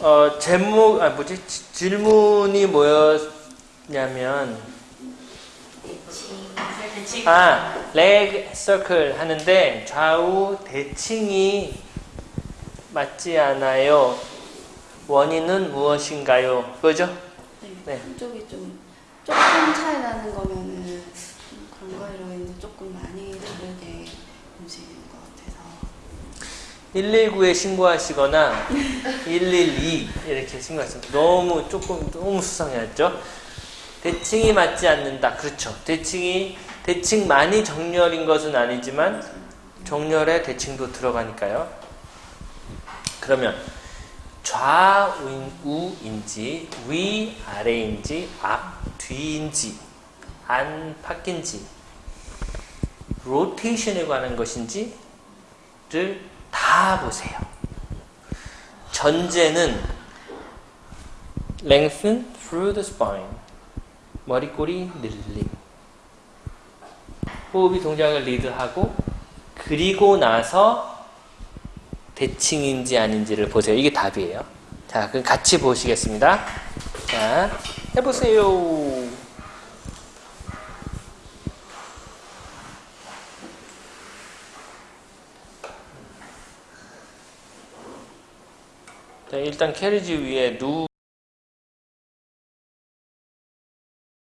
어, 제목, 아, 뭐지? 지- 질문이 뭐였냐면. 아, leg circle 하는데 좌우 대칭이 맞지 않아요. 원인은 무엇인가요? 그죠? 네. 네. 한쪽이 좀 조금 차이 나는 거면은 거로 인해 조금 많이 다르게 움직이는 것 같아서 119에 신고하시거나 112 이렇게 신고하시면 너무 조금 너무 수상해졌죠. 대칭이 맞지 않는다. 그렇죠. 대칭이 대칭 많이 정렬인 것은 아니지만 정렬에 대칭도 들어가니까요. 그러면 좌우인지 위 아래인지 앞 뒤인지 안팎인지 로테이션에 관한 것인지를 다 보세요. 전제는 lengthen through the spine. 머리꼬리 늘림. 호흡이 동작을 리드하고 그리고 나서 대칭인지 아닌지를 보세요. 이게 답이에요. 자, 그럼 같이 보시겠습니다. 자, 해보세요. 자, 일단 캐리지 위에 누